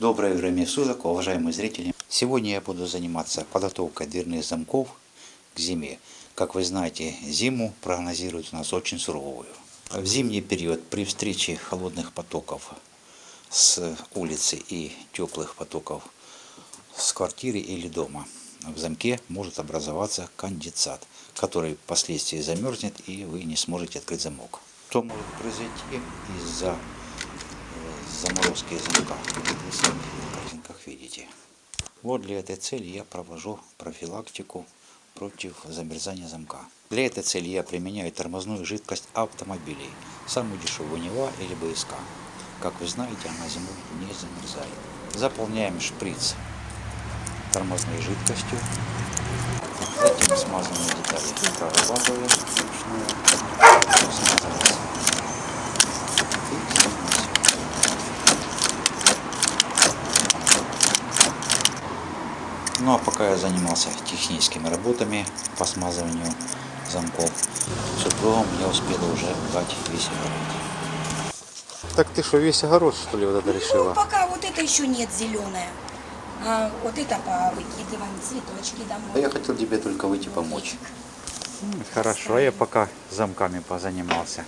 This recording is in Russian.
Доброе время суток, уважаемые зрители. Сегодня я буду заниматься подготовкой дверных замков к зиме. Как вы знаете, зиму прогнозируют у нас очень суровую. В зимний период при встрече холодных потоков с улицы и теплых потоков с квартиры или дома в замке может образоваться конденсат, который впоследствии замерзнет и вы не сможете открыть замок. Что может произойти из-за заморозки замка? Вы на картинках видите. Вот для этой цели я провожу профилактику против замерзания замка. Для этой цели я применяю тормозную жидкость автомобилей. Самую дешевую Нева или БСК. Как вы знаете, она зимой не замерзает. Заполняем шприц тормозной жидкостью. Затем смазанные детали прорабатываем. Ну а пока я занимался техническими работами по смазыванию замков, супругом я успела уже дать весь огород. Так ты что, весь огород, что ли, вот это Ну, решила? пока вот это еще нет зеленое. А вот это повыкидываем, цветочки А домой. я хотел тебе только выйти помочь. Хорошо, а я пока замками позанимался.